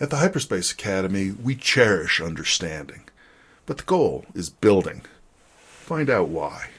At the Hyperspace Academy, we cherish understanding, but the goal is building. Find out why.